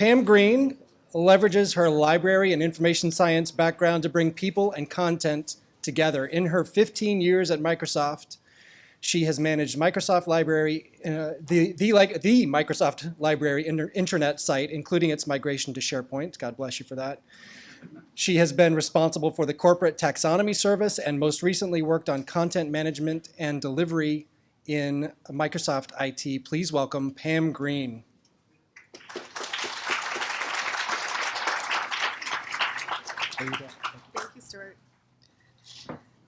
Pam Green leverages her library and information science background to bring people and content together. In her 15 years at Microsoft, she has managed Microsoft Library, uh, the, the, like, the Microsoft Library inter internet site, including its migration to SharePoint. God bless you for that. She has been responsible for the corporate taxonomy service and most recently worked on content management and delivery in Microsoft IT. Please welcome Pam Green. Thank you, Stuart.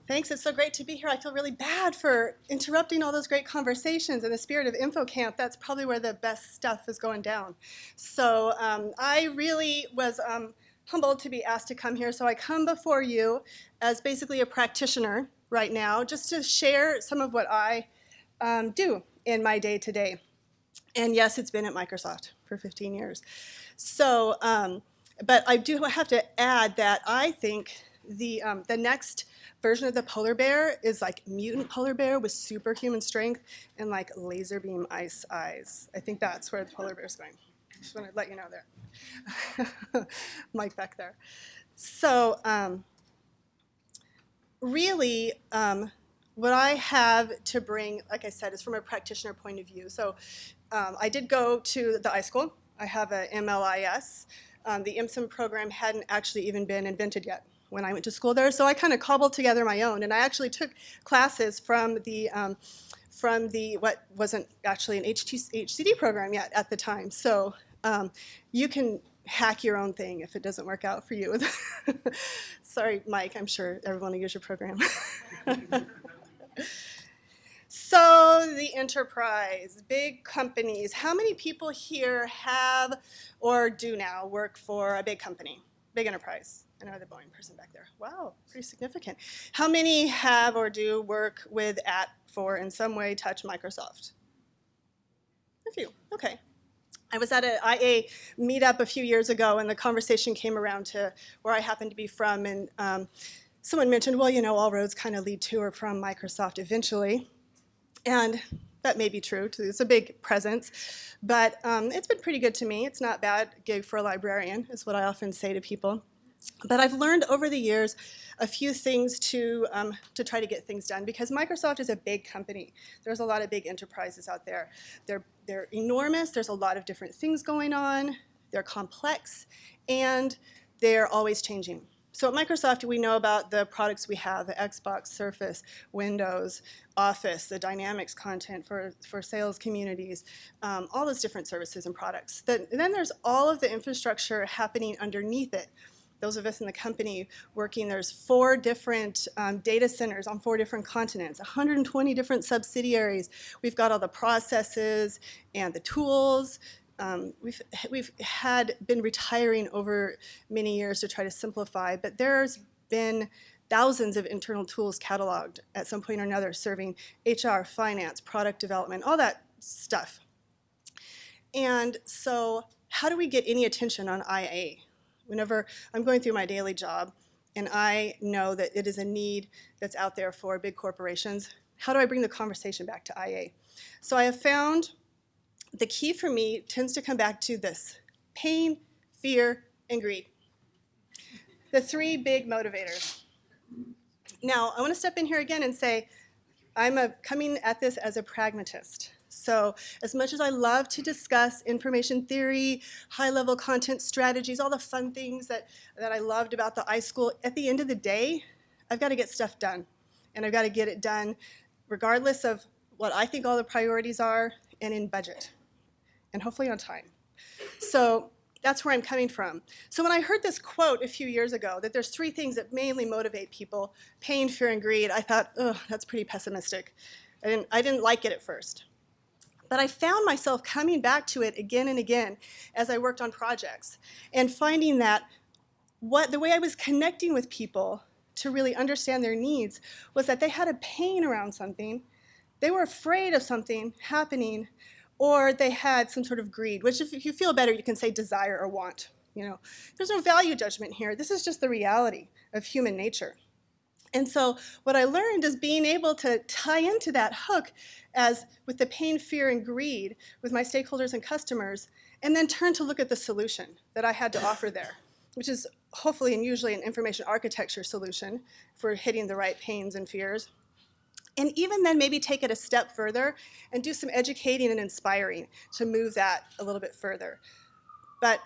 Thanks, it's so great to be here. I feel really bad for interrupting all those great conversations. In the spirit of InfoCamp, that's probably where the best stuff is going down. So um, I really was um, humbled to be asked to come here. So I come before you as basically a practitioner right now, just to share some of what I um, do in my day-to-day. -day. And yes, it's been at Microsoft for 15 years. So, um, but I do have to add that I think the, um, the next version of the polar bear is like mutant polar bear with superhuman strength and like laser beam ice eyes. I think that's where the polar bear is going. Just want to let you know there. Mike back there. So um, really, um, what I have to bring, like I said, is from a practitioner point of view. So um, I did go to the iSchool. I have a MLIS. Um, the IMSIM program hadn't actually even been invented yet when I went to school there. So I kind of cobbled together my own. And I actually took classes from the, um, from the what wasn't actually an HCD program yet at the time. So um, you can hack your own thing if it doesn't work out for you. Sorry, Mike, I'm sure everyone will use your program. so the enterprise, big companies. How many people here have or do now work for a big company, big enterprise? I know the Boeing person back there. Wow, pretty significant. How many have or do work with at for in some way touch Microsoft? A few, okay. I was at an IA meetup a few years ago and the conversation came around to where I happen to be from and um, someone mentioned, well, you know, all roads kind of lead to or from Microsoft eventually. And that may be true, it's a big presence, but um, it's been pretty good to me. It's not bad gig for a librarian, is what I often say to people. But I've learned over the years a few things to, um, to try to get things done because Microsoft is a big company. There's a lot of big enterprises out there. They're, they're enormous. There's a lot of different things going on. They're complex and they're always changing. So at Microsoft, we know about the products we have, the Xbox, Surface, Windows, Office, the Dynamics content for, for sales communities, um, all those different services and products. Then, and then there's all of the infrastructure happening underneath it those of us in the company working, there's four different um, data centers on four different continents, 120 different subsidiaries. We've got all the processes and the tools. Um, we've, we've had been retiring over many years to try to simplify, but there's been thousands of internal tools cataloged at some point or another serving HR, finance, product development, all that stuff. And so how do we get any attention on IA? Whenever I'm going through my daily job and I know that it is a need that's out there for big corporations, how do I bring the conversation back to IA? So I have found the key for me tends to come back to this, pain, fear, and greed. The three big motivators. Now, I want to step in here again and say, I'm a, coming at this as a pragmatist. So as much as I love to discuss information theory, high-level content strategies, all the fun things that, that I loved about the iSchool, at the end of the day, I've got to get stuff done. And I've got to get it done regardless of what I think all the priorities are and in budget, and hopefully on time. So that's where I'm coming from. So when I heard this quote a few years ago, that there's three things that mainly motivate people, pain, fear, and greed, I thought, oh, that's pretty pessimistic. I didn't, I didn't like it at first. But I found myself coming back to it again and again as I worked on projects and finding that what the way I was connecting with people to really understand their needs was that they had a pain around something, they were afraid of something happening, or they had some sort of greed, which if you feel better, you can say desire or want. You know, there's no value judgment here. This is just the reality of human nature. And so what I learned is being able to tie into that hook as with the pain, fear, and greed with my stakeholders and customers and then turn to look at the solution that I had to offer there, which is hopefully and usually an information architecture solution for hitting the right pains and fears. And even then, maybe take it a step further and do some educating and inspiring to move that a little bit further. But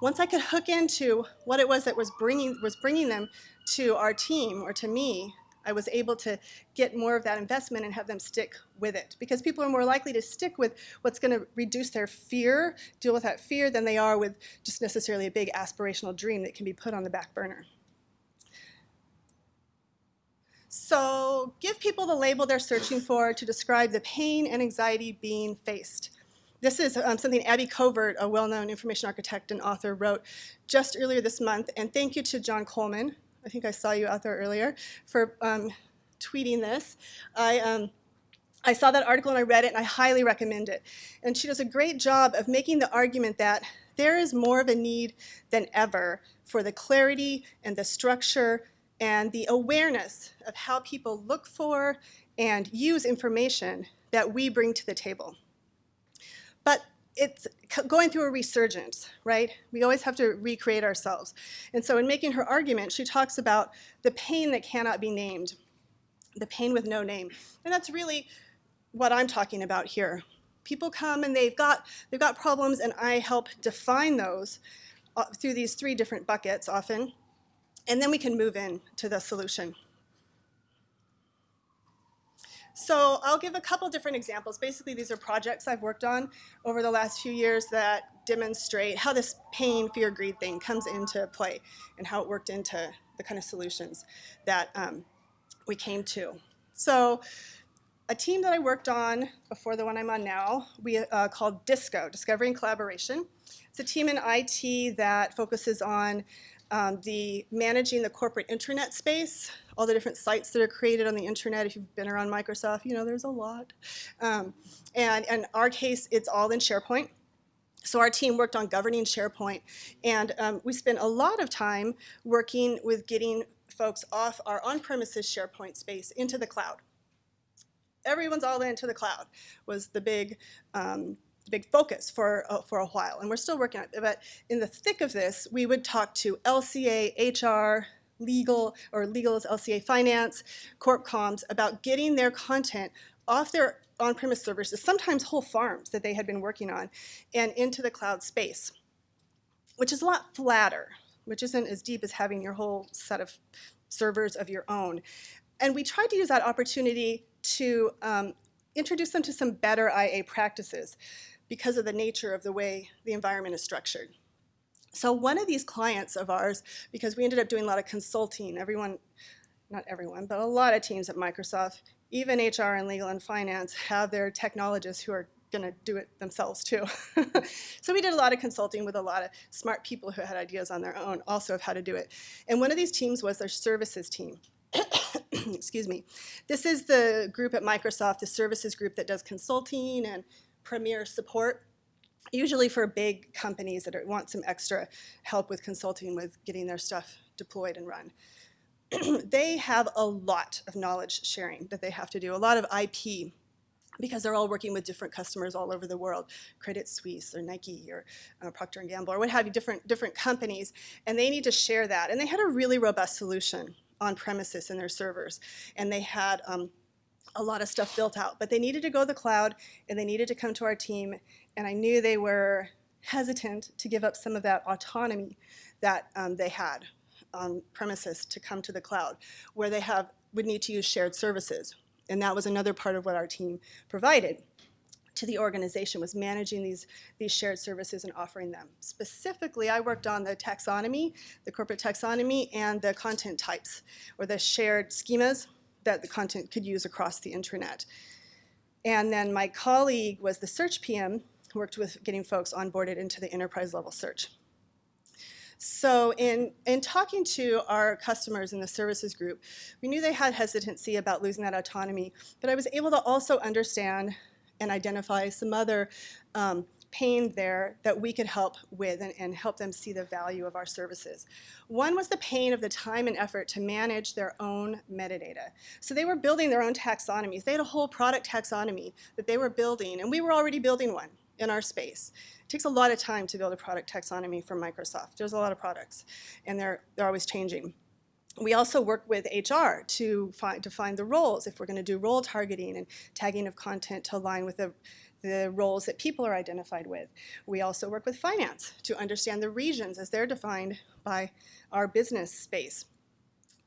once I could hook into what it was that was bringing, was bringing them to our team or to me, I was able to get more of that investment and have them stick with it. Because people are more likely to stick with what's going to reduce their fear, deal with that fear, than they are with just necessarily a big aspirational dream that can be put on the back burner. So give people the label they're searching for to describe the pain and anxiety being faced. This is um, something Abby Covert, a well-known information architect and author, wrote just earlier this month. And thank you to John Coleman. I think I saw you out there earlier for um, tweeting this. I, um, I saw that article and I read it and I highly recommend it. And she does a great job of making the argument that there is more of a need than ever for the clarity and the structure and the awareness of how people look for and use information that we bring to the table. But it's going through a resurgence, right? We always have to recreate ourselves. And so in making her argument, she talks about the pain that cannot be named, the pain with no name. And that's really what I'm talking about here. People come and they've got, they've got problems and I help define those uh, through these three different buckets often. And then we can move in to the solution. So I'll give a couple different examples. Basically, these are projects I've worked on over the last few years that demonstrate how this pain, fear, greed thing comes into play and how it worked into the kind of solutions that um, we came to. So a team that I worked on before the one I'm on now, we uh, called DISCO, Discovery and Collaboration. It's a team in IT that focuses on um, the managing the corporate intranet space, all the different sites that are created on the intranet. If you've been around Microsoft, you know there's a lot. Um, and in our case, it's all in SharePoint. So our team worked on governing SharePoint, and um, we spent a lot of time working with getting folks off our on-premises SharePoint space into the cloud. Everyone's all into the cloud was the big um, big focus for, uh, for a while, and we're still working on it. But in the thick of this, we would talk to LCA, HR, legal, or legal is LCA finance, corp comms, about getting their content off their on-premise servers, sometimes whole farms that they had been working on, and into the cloud space, which is a lot flatter, which isn't as deep as having your whole set of servers of your own. And we tried to use that opportunity to um, introduce them to some better IA practices because of the nature of the way the environment is structured. So one of these clients of ours, because we ended up doing a lot of consulting, everyone, not everyone, but a lot of teams at Microsoft, even HR and legal and finance have their technologists who are going to do it themselves too. so we did a lot of consulting with a lot of smart people who had ideas on their own also of how to do it. And one of these teams was their services team. Excuse me. This is the group at Microsoft, the services group that does consulting and premier support, usually for big companies that want some extra help with consulting with getting their stuff deployed and run. they have a lot of knowledge sharing that they have to do, a lot of IP because they're all working with different customers all over the world, Credit Suisse or Nike or uh, Procter & Gamble or what have you, different, different companies, and they need to share that. And they had a really robust solution on premises in their servers. And they had um, a lot of stuff built out, but they needed to go to the cloud and they needed to come to our team. And I knew they were hesitant to give up some of that autonomy that um, they had on premises to come to the cloud, where they have would need to use shared services. And that was another part of what our team provided to the organization was managing these, these shared services and offering them. Specifically, I worked on the taxonomy, the corporate taxonomy, and the content types, or the shared schemas that the content could use across the intranet. And then my colleague was the search PM, worked with getting folks onboarded into the enterprise level search. So in, in talking to our customers in the services group, we knew they had hesitancy about losing that autonomy, but I was able to also understand and identify some other um, pain there that we could help with and, and, help them see the value of our services. One was the pain of the time and effort to manage their own metadata. So they were building their own taxonomies. They had a whole product taxonomy that they were building, and we were already building one. in our space. It takes a lot of time to build a product taxonomy for Microsoft. There's a lot of products, and they're, they're always changing. We also work with HR to find, define the roles, if we're going to do role targeting and tagging of content to align with the, the roles that people are identified with. We also work with finance to understand the regions as they're defined by our business space.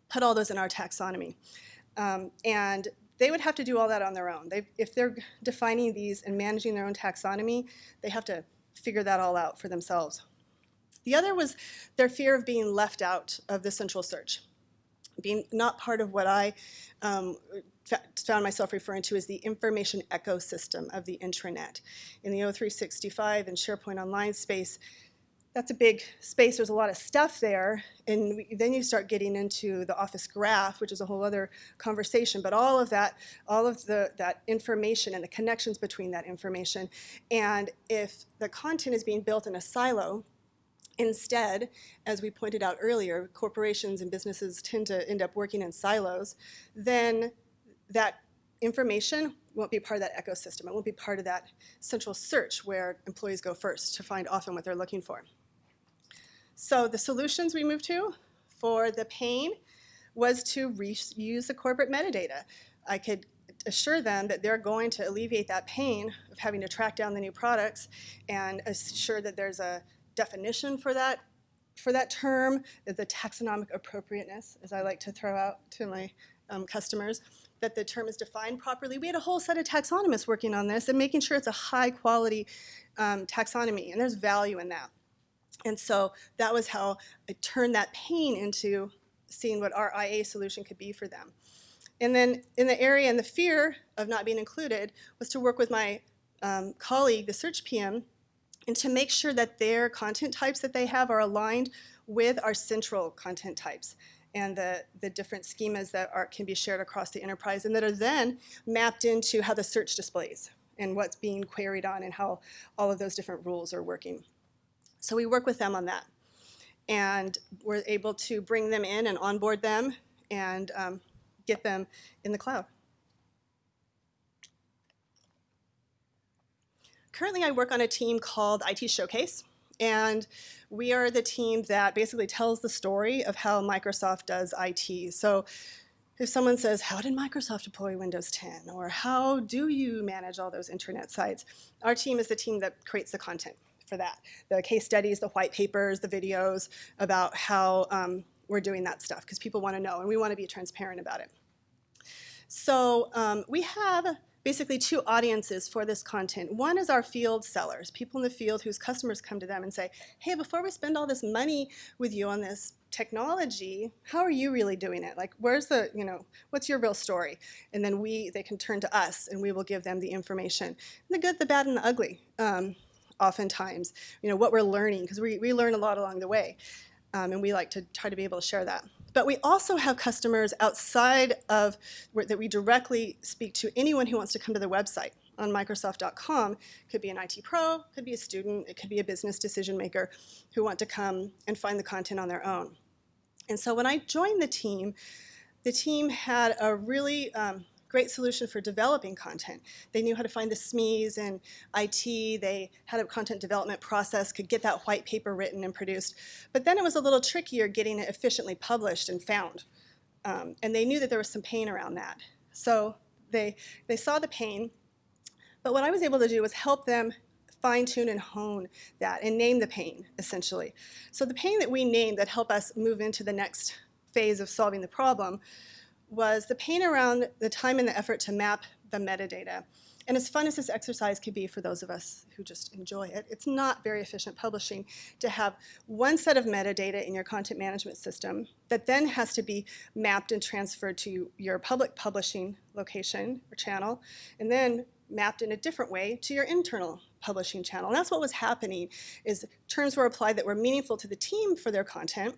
Put all those in our taxonomy. Um, and they would have to do all that on their own. They, if they're defining these and managing their own taxonomy, they have to figure that all out for themselves. The other was their fear of being left out of the central search, being not part of what I um, found myself referring to as the information ecosystem of the intranet. In the O365 and SharePoint Online space, that's a big space. There's a lot of stuff there. And then you start getting into the Office Graph, which is a whole other conversation. But all of that, all of the, that information and the connections between that information. And if the content is being built in a silo, Instead, as we pointed out earlier, corporations and businesses tend to end up working in silos, then that information won't be part of that ecosystem. It won't be part of that central search where employees go first to find often what they're looking for. So the solutions we moved to for the pain was to reuse the corporate metadata. I could assure them that they're going to alleviate that pain of having to track down the new products and assure that there's a definition for that for that term, the taxonomic appropriateness, as I like to throw out to my um, customers, that the term is defined properly. We had a whole set of taxonomists working on this and making sure it's a high quality um, taxonomy, and there's value in that. And so that was how I turned that pain into seeing what our IA solution could be for them. And then in the area and the fear of not being included was to work with my um, colleague, the search PM, and to make sure that their content types that they have are aligned with our central content types and the, the different schemas that are, can be shared across the enterprise and that are then mapped into how the search displays and what's being queried on and how all of those different rules are working. So we work with them on that. And we're able to bring them in and onboard them and um, get them in the cloud. Currently, I work on a team called IT Showcase. And we are the team that basically tells the story of how Microsoft does IT. So if someone says, how did Microsoft deploy Windows 10? Or how do you manage all those internet sites? Our team is the team that creates the content for that. The case studies, the white papers, the videos about how um, we're doing that stuff because people want to know and we want to be transparent about it. So um, we have basically two audiences for this content. One is our field sellers, people in the field whose customers come to them and say, hey, before we spend all this money with you on this technology, how are you really doing it? Like, where's the, you know, what's your real story? And then we, they can turn to us and we will give them the information. The good, the bad, and the ugly. Um, oftentimes, you know, what we're learning, because we, we learn a lot along the way. Um, and we like to try to be able to share that. But we also have customers outside of where, that we directly speak to anyone who wants to come to the website on Microsoft.com. Could be an IT pro, could be a student, it could be a business decision maker who want to come and find the content on their own. And so when I joined the team, the team had a really um, great solution for developing content. They knew how to find the SMEs and IT. They had a content development process, could get that white paper written and produced. But then it was a little trickier getting it efficiently published and found. Um, and they knew that there was some pain around that. So they, they saw the pain. But what I was able to do was help them fine tune and hone that and name the pain, essentially. So the pain that we named that helped us move into the next phase of solving the problem was the pain around the time and the effort to map the metadata. And as fun as this exercise could be for those of us who just enjoy it, it's not very efficient publishing to have one set of metadata in your content management system that then has to be mapped and transferred to your public publishing location or channel, and then mapped in a different way to your internal publishing channel. And that's what was happening is terms were applied that were meaningful to the team for their content,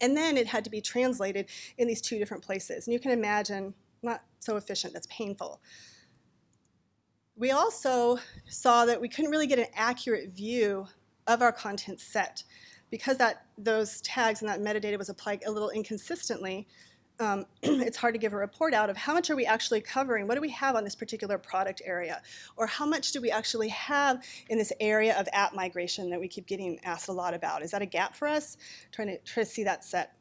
and then it had to be translated in these two different places. And you can imagine, not so efficient, that's painful. We also saw that we couldn't really get an accurate view of our content set. Because that, those tags and that metadata was applied a little inconsistently, um, it's hard to give a report out of how much are we actually covering? What do we have on this particular product area? Or how much do we actually have in this area of app migration that we keep getting asked a lot about? Is that a gap for us? Trying to try to see that set.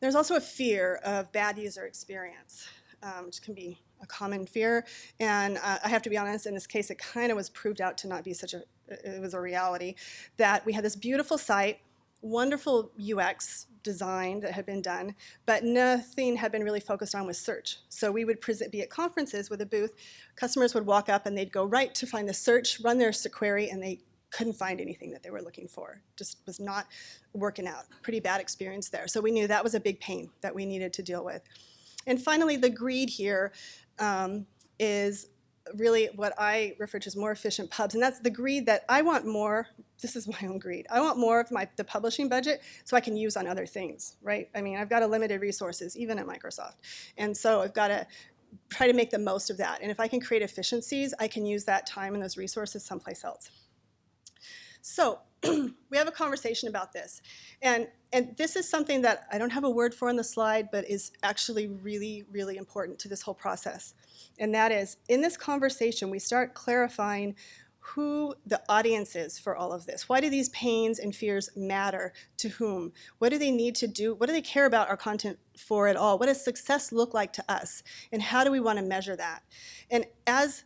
There's also a fear of bad user experience, um, which can be a common fear. And uh, I have to be honest, in this case, it kind of was proved out to not be such a, it was a reality, that we had this beautiful site, wonderful UX design that had been done, but nothing had been really focused on with search. So we would present, be at conferences with a booth, customers would walk up and they'd go right to find the search, run their query, and they couldn't find anything that they were looking for. Just was not working out. Pretty bad experience there. So we knew that was a big pain that we needed to deal with. And finally, the greed here um, is really what I refer to as more efficient pubs. And that's the greed that I want more, this is my own greed, I want more of my the publishing budget so I can use on other things, right? I mean, I've got a limited resources, even at Microsoft. And so I've got to try to make the most of that. And if I can create efficiencies, I can use that time and those resources someplace else. So we have a conversation about this. And, and this is something that I don't have a word for on the slide, but is actually really, really important to this whole process. And that is, in this conversation, we start clarifying who the audience is for all of this. Why do these pains and fears matter to whom? What do they need to do? What do they care about our content for at all? What does success look like to us? And how do we want to measure that? And as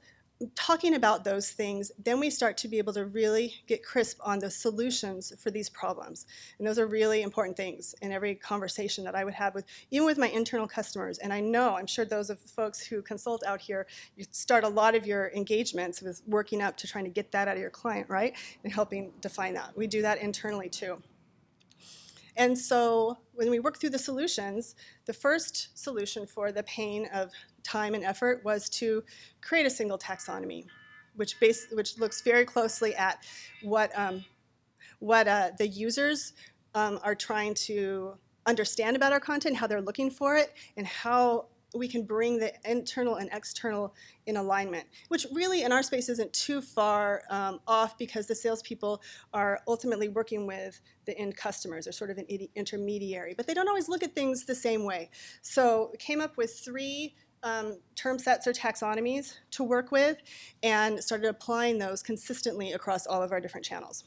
talking about those things, then we start to be able to really get crisp on the solutions for these problems. And those are really important things in every conversation that I would have with, even with my internal customers. And I know, I'm sure those of folks who consult out here, you start a lot of your engagements with working up to trying to get that out of your client, right? And helping define that. We do that internally too. And so when we worked through the solutions, the first solution for the pain of time and effort was to create a single taxonomy, which, base, which looks very closely at what, um, what uh, the users um, are trying to understand about our content, how they're looking for it, and how we can bring the internal and external in alignment, which really in our space isn't too far um, off because the salespeople are ultimately working with the end customers. They're sort of an intermediary, but they don't always look at things the same way. So came up with three um, term sets or taxonomies to work with and started applying those consistently across all of our different channels.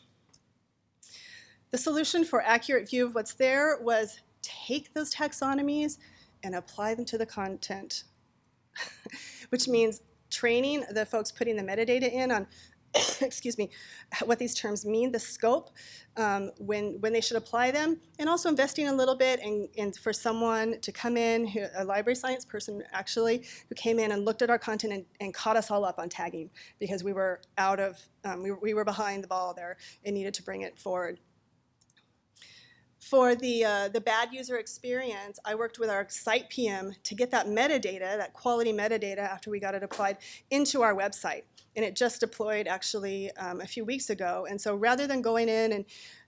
The solution for accurate view of what's there was take those taxonomies and apply them to the content, which means training the folks putting the metadata in on excuse me, what these terms mean, the scope, um, when, when they should apply them, and also investing a little bit in, in for someone to come in, who, a library science person actually, who came in and looked at our content and, and caught us all up on tagging because we were out of, um, we, we were behind the ball there and needed to bring it forward. For the, uh, the bad user experience, I worked with our site PM to get that metadata, that quality metadata after we got it applied into our website. And it just deployed actually um, a few weeks ago. And so rather than going in and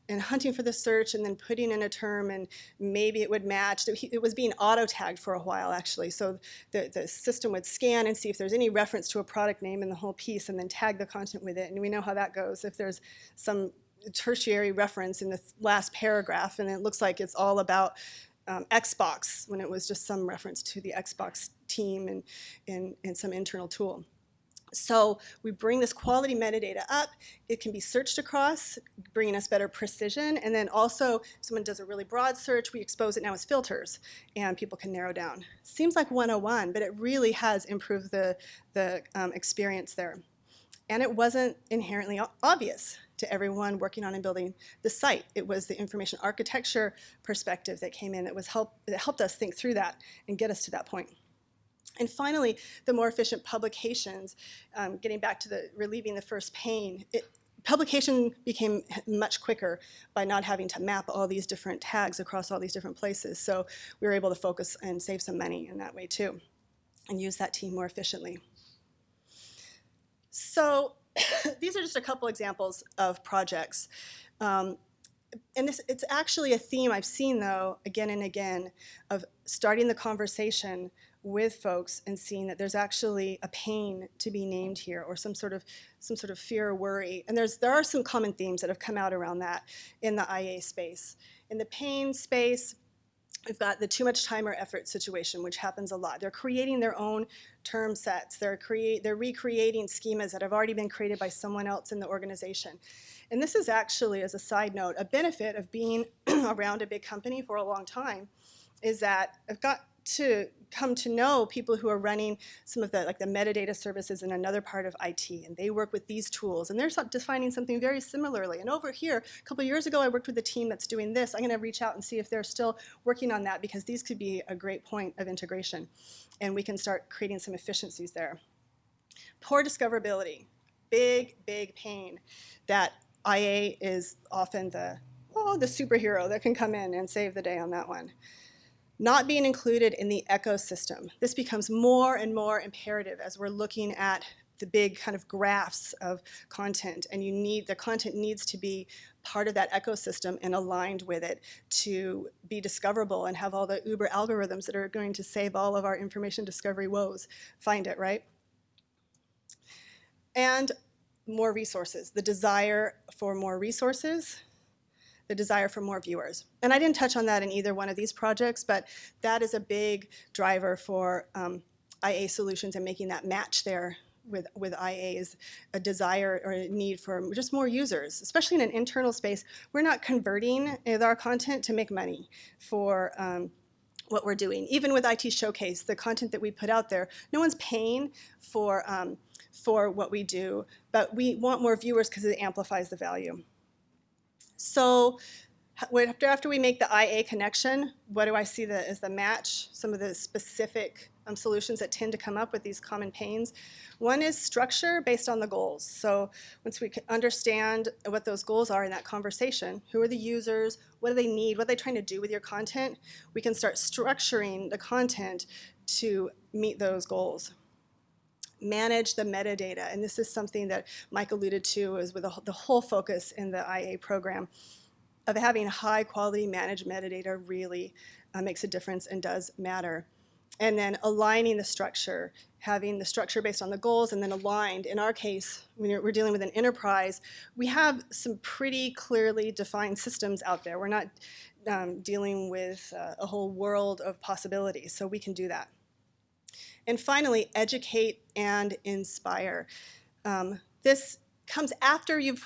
and hunting for the search and then putting in a term and maybe it would match. It was being auto-tagged for a while actually. So the, the system would scan and see if there's any reference to a product name in the whole piece and then tag the content with it. And we know how that goes. If there's some tertiary reference in the last paragraph, and it looks like it's all about um, Xbox when it was just some reference to the Xbox team and, and, and some internal tool. So we bring this quality metadata up. It can be searched across, bringing us better precision. And then also, if someone does a really broad search, we expose it now as filters, and people can narrow down. Seems like 101, but it really has improved the, the um, experience there. And it wasn't inherently obvious to everyone working on and building the site. It was the information architecture perspective that came in that was help that helped us think through that and get us to that point. And finally, the more efficient publications, um, getting back to the relieving the first pain, it, publication became much quicker by not having to map all these different tags across all these different places. So we were able to focus and save some money in that way too, and use that team more efficiently. So these are just a couple examples of projects. Um, and this, it's actually a theme I've seen, though, again and again, of starting the conversation with folks and seeing that there's actually a pain to be named here or some sort of some sort of fear or worry. And there's there are some common themes that have come out around that in the IA space. In the pain space, We've got the too much time or effort situation, which happens a lot. They're creating their own term sets. They're, create, they're recreating schemas that have already been created by someone else in the organization. And this is actually, as a side note, a benefit of being around a big company for a long time is that I've got to come to know people who are running some of the like the metadata services in another part of IT and they work with these tools and they're defining something very similarly. And over here a couple years ago I worked with a team that's doing this. I'm going to reach out and see if they're still working on that because these could be a great point of integration and we can start creating some efficiencies there. Poor discoverability. Big big pain that IA is often the oh the superhero that can come in and save the day on that one not being included in the ecosystem. This becomes more and more imperative as we're looking at the big kind of graphs of content and you need the content needs to be part of that ecosystem and aligned with it to be discoverable and have all the uber algorithms that are going to save all of our information discovery woes. Find it right? And more resources the desire for more resources the desire for more viewers. And I didn't touch on that in either one of these projects, but that is a big driver for um, IA solutions and making that match there with, with IAs, a desire or a need for just more users, especially in an internal space. We're not converting our content to make money for um, what we're doing. Even with IT Showcase, the content that we put out there, no one's paying for, um, for what we do, but we want more viewers because it amplifies the value. So after, we make the IA connection, what do I see the, as the match? Some of the specific um, solutions that tend to come up with these common pains. One is structure based on the goals. So once we understand what those goals are in that conversation, who are the users, what do they need, what are they trying to do with your content, we can start structuring the content to meet those goals manage the metadata. And this is something that Mike alluded to is with the whole focus in the IA program of having high quality managed metadata really uh, makes a difference and does matter. And then aligning the structure, having the structure based on the goals and then aligned. In our case, when we're dealing with an enterprise, we have some pretty clearly defined systems out there. We're not um, dealing with uh, a whole world of possibilities, so we can do that. And finally, educate and inspire. Um, this comes after you've,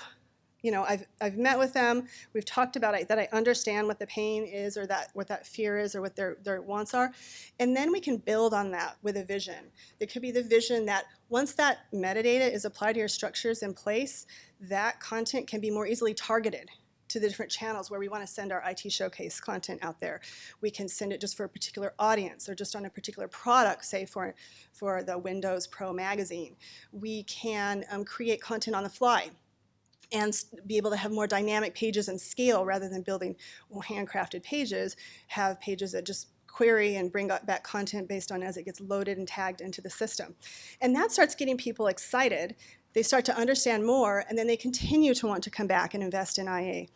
you know, I've, I've met with them, we've talked about it, that I understand what the pain is or that what that fear is or what their, their wants are. And then we can build on that with a vision. It could be the vision that once that metadata is applied to your structures in place, that content can be more easily targeted to the different channels where we want to send our IT showcase content out there. We can send it just for a particular audience or just on a particular product, say for, for the Windows Pro magazine. We can um, create content on the fly and be able to have more dynamic pages and scale rather than building handcrafted pages, have pages that just query and bring back content based on as it gets loaded and tagged into the system. And that starts getting people excited they start to understand more, and then they continue to want to come back and invest in IA.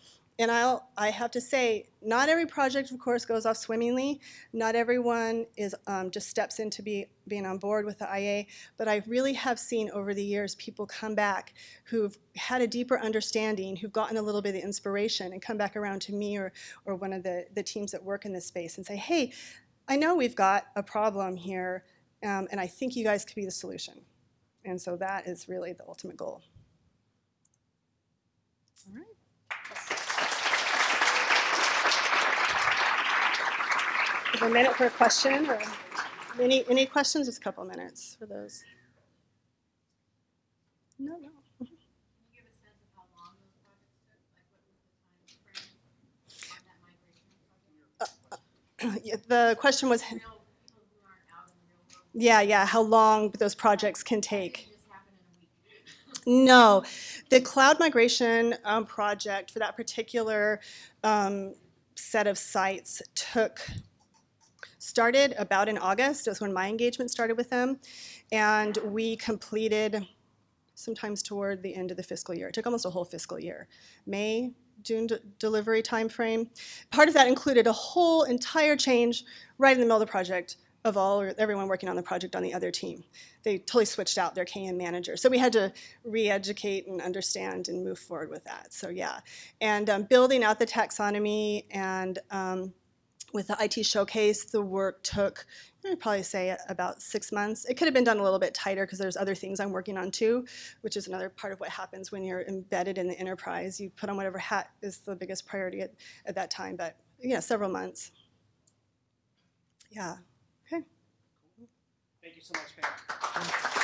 And I'll, I have to say, not every project, of course, goes off swimmingly. Not everyone is um, just steps into be, being on board with the IA. But I really have seen over the years people come back who've had a deeper understanding, who've gotten a little bit of inspiration, and come back around to me or, or one of the, the teams that work in this space and say, hey, I know we've got a problem here, um, and I think you guys could be the solution. And so that is really the ultimate goal. All right. A minute for a question or any, any questions? Just a couple minutes for those. No, no. Uh, uh, yeah, the question was yeah, yeah, how long those projects can take. No, the cloud migration um, project for that particular um, set of sites took, started about in August, was when my engagement started with them, and we completed sometimes toward the end of the fiscal year. It took almost a whole fiscal year. May, June delivery timeframe. Part of that included a whole entire change right in the middle of the project of all or everyone working on the project on the other team. They totally switched out their KM manager. So we had to re-educate and understand and move forward with that. So yeah, and um, building out the taxonomy and um, with the IT showcase, the work took, I'd probably say about six months. It could have been done a little bit tighter because there's other things I'm working on too, which is another part of what happens when you're embedded in the enterprise. You put on whatever hat is the biggest priority at, at that time, but yeah, several months. Yeah. Thank you so much, Pam.